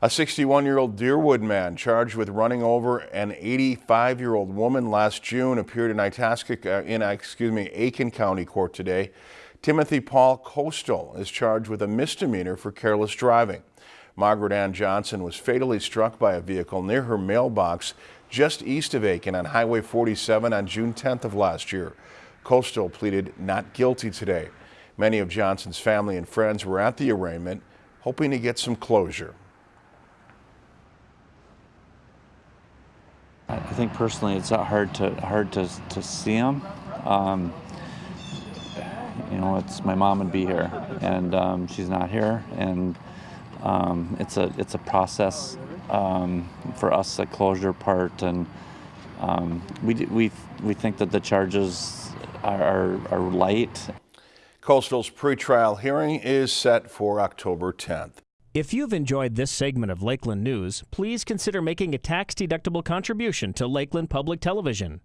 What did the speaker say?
A 61-year-old Deerwood man charged with running over an 85-year-old woman last June appeared in Itasca, uh, in excuse me, Aitkin County Court today. Timothy Paul Coastal is charged with a misdemeanor for careless driving. Margaret Ann Johnson was fatally struck by a vehicle near her mailbox just east of Aitkin on Highway 47 on June 10th of last year. Coastal pleaded not guilty today. Many of Johnson's family and friends were at the arraignment, hoping to get some closure. Think personally it's hard to hard to, to see them. Um, you know, it's my mom would be here, and um, she's not here, and um, it's a it's a process um, for us, a closure part, and um, we we we think that the charges are, are, are light. Coastal's pretrial hearing is set for October 10th. If you've enjoyed this segment of Lakeland News, please consider making a tax-deductible contribution to Lakeland Public Television.